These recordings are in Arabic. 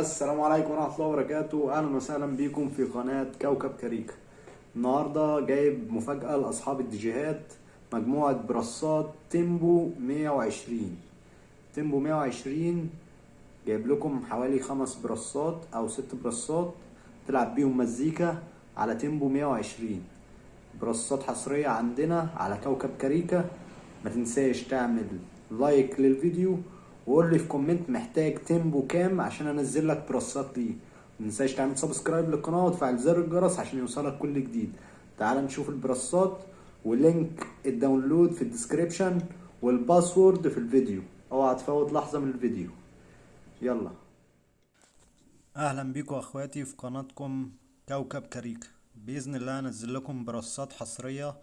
السلام عليكم ورحمة الله وبركاته. أهلا وسهلا بيكم في قناة كوكب كاريكا النهاردة جايب مفاجأة لأصحاب الديجيهات مجموعة برصات tempo 120 tempo 120 جايب لكم حوالي خمس برصات أو ست برصات تلعب بيهم مزيكا على tempo 120 برصات حصرية عندنا على كوكب كاريكا ما تنساش تعمل like للفيديو وقول لي في comment محتاج tempo كام عشان انزل لك برصات ليه. متنساش تعمل subscribe للقناة وتفعل زر الجرس عشان يوصلك كل جديد. تعال نشوف البرصات و link ال download في ال description وال password في الفيديو. اوعى تفوت لحظة من الفيديو. يلا. أهلا بيكم أخواتي في قناتكم كوكب كاريكا بإذن الله انزل لكم برصات حصرية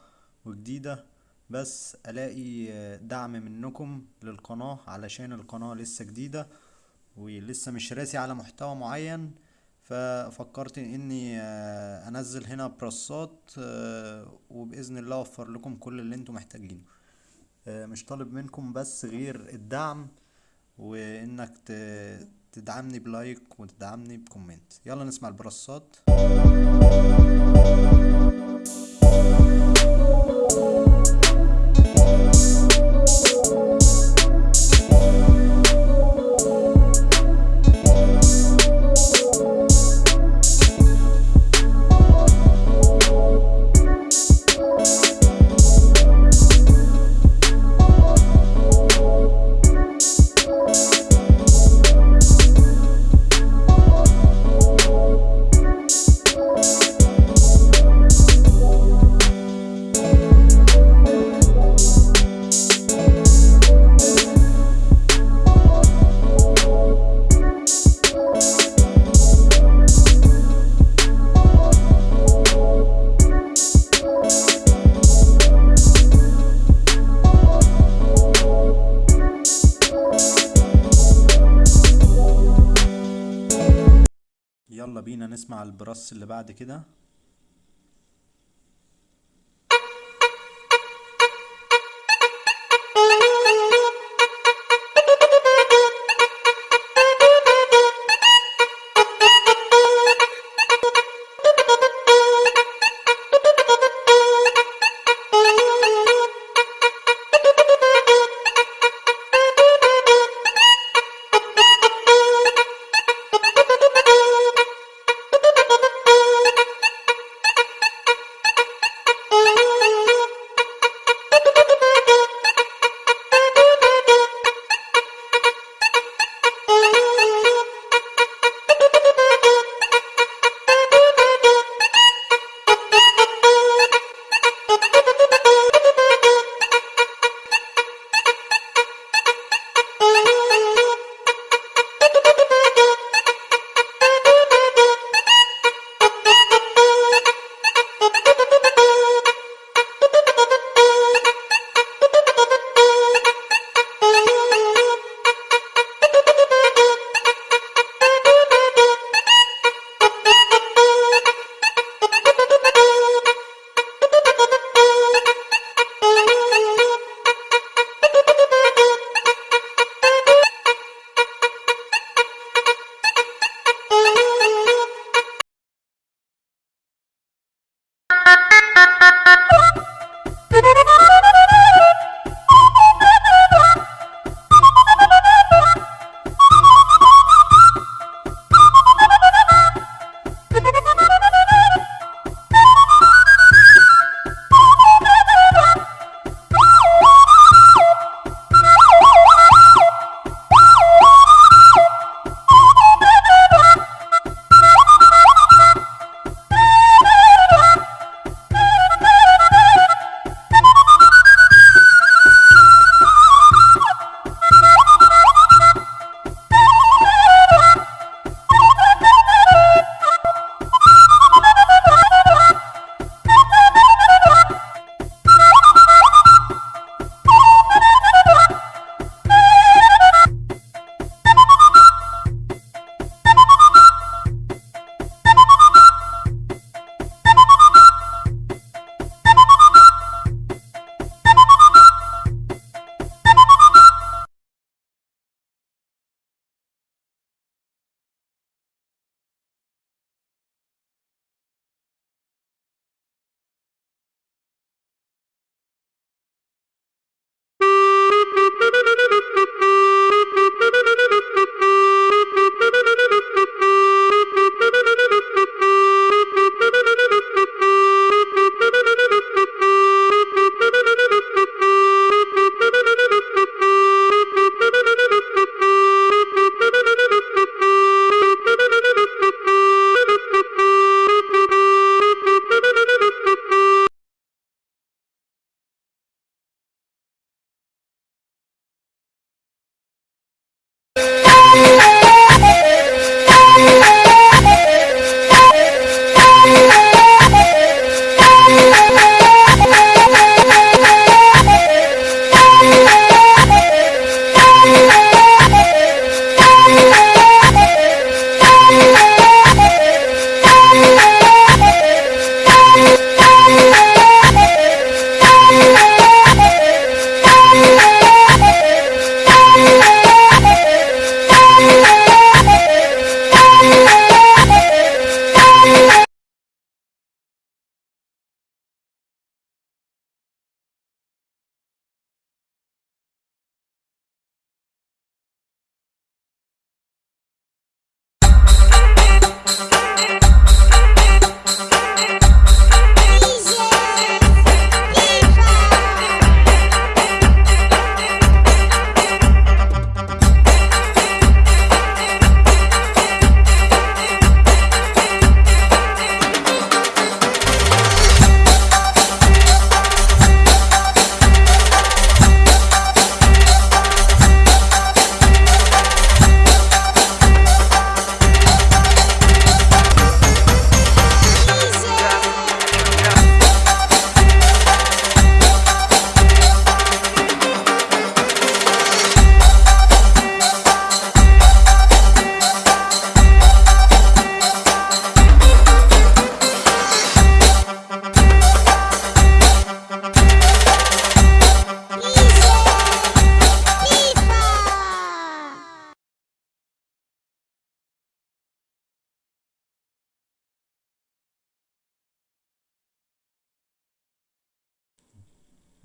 وجديدة بس ألاقي دعم منكم للقناة علشان القناة لسه جديدة ولسه مش راسي على محتوى معين ففكرت إني أنزل هنا برصات وبإذن الله أوفر لكم كل اللي أنتم محتاجينه. مش طالب منكم بس غير الدعم وإنك تدعمني ب like وتدعمني ب comment. يلا نسمع البرصات يلا بينا نسمع البرص اللي بعد كده.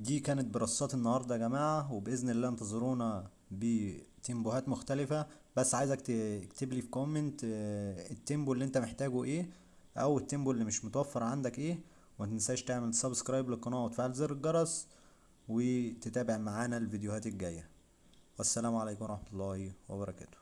دي كانت برصات النهاردة يا جماعة وبإذن الله انتظرونا بتيمبوهات مختلفة. بس عايزك تكتب لي في comment آه، ال tempo اللي انت محتاجه إيه أو ال tempo اللي مش متوفر عندك إيه. ومتنساش تعمل subscribe للقناة وتفعل زر الجرس وتتابع معانا الفيديوهات الجاية. والسلام عليكم ورحمة الله وبركاته.